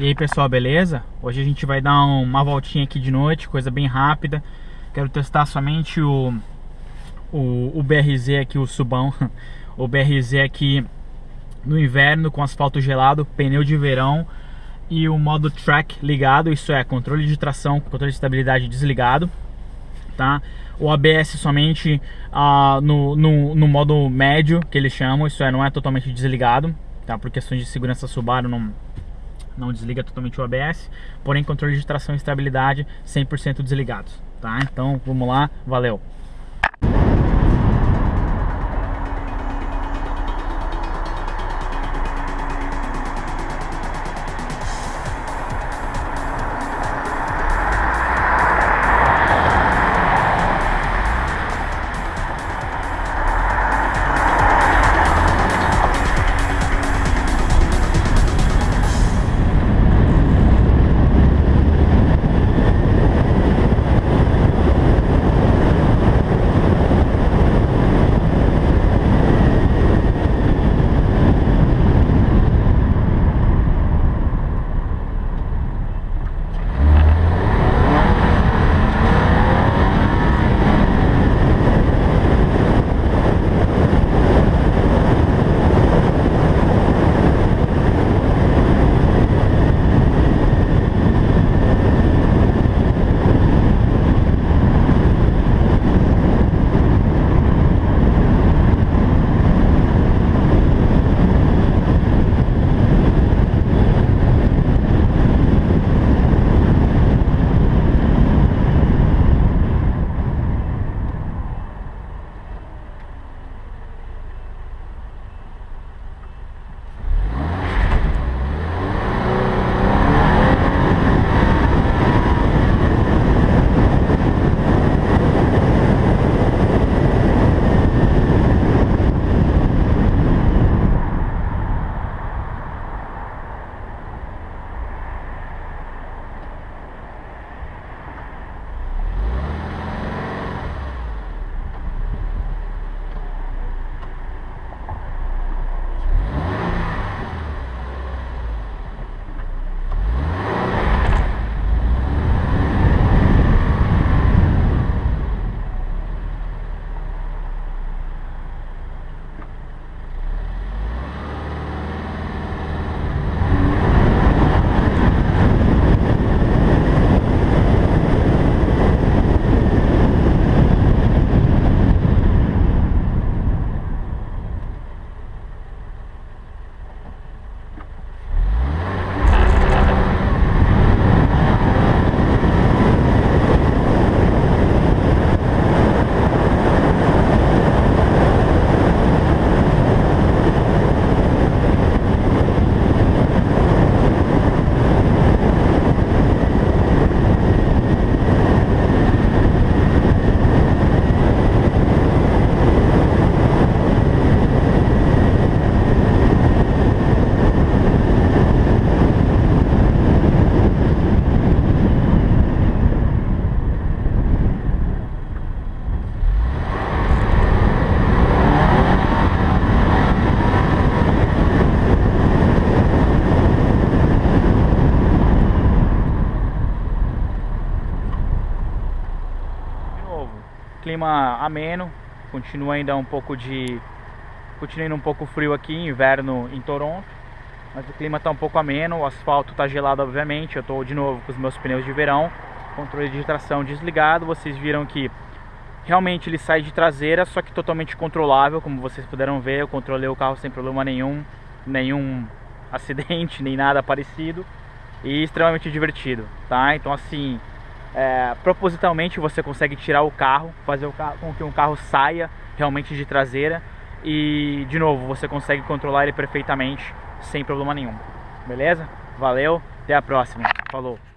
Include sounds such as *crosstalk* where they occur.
E aí pessoal, beleza? Hoje a gente vai dar uma voltinha aqui de noite, coisa bem rápida Quero testar somente o, o, o BRZ aqui, o subão *laughs* O BRZ aqui no inverno com asfalto gelado, pneu de verão E o modo track ligado, isso é, controle de tração, controle de estabilidade desligado Tá? O ABS somente uh, no, no, no modo médio, que eles chamam, isso é, não é totalmente desligado tá? Por questões de segurança Subaru não não desliga totalmente o ABS, porém controle de tração e estabilidade 100% desligados, tá? Então vamos lá, valeu! Clima ameno, continua ainda um pouco de continua ainda um pouco frio aqui, inverno em Toronto, mas o clima está um pouco ameno, o asfalto está gelado obviamente, eu estou de novo com os meus pneus de verão, controle de tração desligado, vocês viram que realmente ele sai de traseira, só que totalmente controlável, como vocês puderam ver, eu controlei o carro sem problema nenhum, nenhum acidente, *laughs* nem nada parecido, e extremamente divertido, tá? Então assim, é, propositalmente você consegue tirar o carro, fazer o carro, com que um carro saia realmente de traseira e de novo você consegue controlar ele perfeitamente sem problema nenhum. Beleza? Valeu, até a próxima. Falou.